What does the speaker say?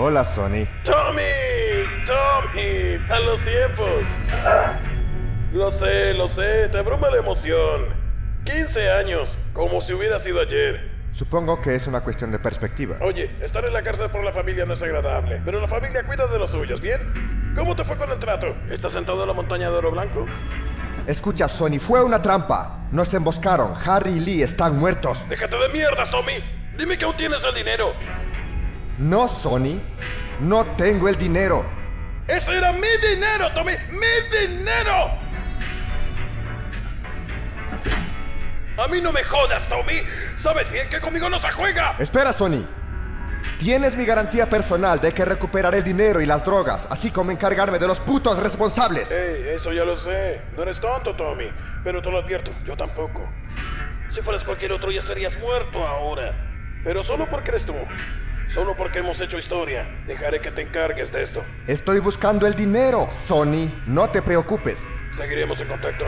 Hola, Sony. Tommy, Tommy, a los tiempos. Lo sé, lo sé, te abruma la emoción. 15 años, como si hubiera sido ayer. Supongo que es una cuestión de perspectiva. Oye, estar en la cárcel por la familia no es agradable, pero la familia cuida de los suyos, ¿bien? ¿Cómo te fue con el trato? ¿Estás sentado en la montaña de oro blanco? Escucha, Sony, fue una trampa. Nos emboscaron. Harry y Lee están muertos. Déjate de mierdas, Tommy. Dime que aún tienes el dinero. No, Sony. No tengo el dinero. ¡Ese era mi dinero, Tommy! ¡Mi dinero! A mí no me jodas, Tommy. Sabes bien que conmigo no se juega. Espera, Sony. Tienes mi garantía personal de que recuperaré el dinero y las drogas, así como encargarme de los putos responsables. Ey, eso ya lo sé. No eres tonto, Tommy. Pero te lo advierto, yo tampoco. Si fueras cualquier otro ya estarías muerto ahora. Pero solo porque eres tú. Solo porque hemos hecho historia. Dejaré que te encargues de esto. Estoy buscando el dinero, Sony. No te preocupes. Seguiremos en contacto.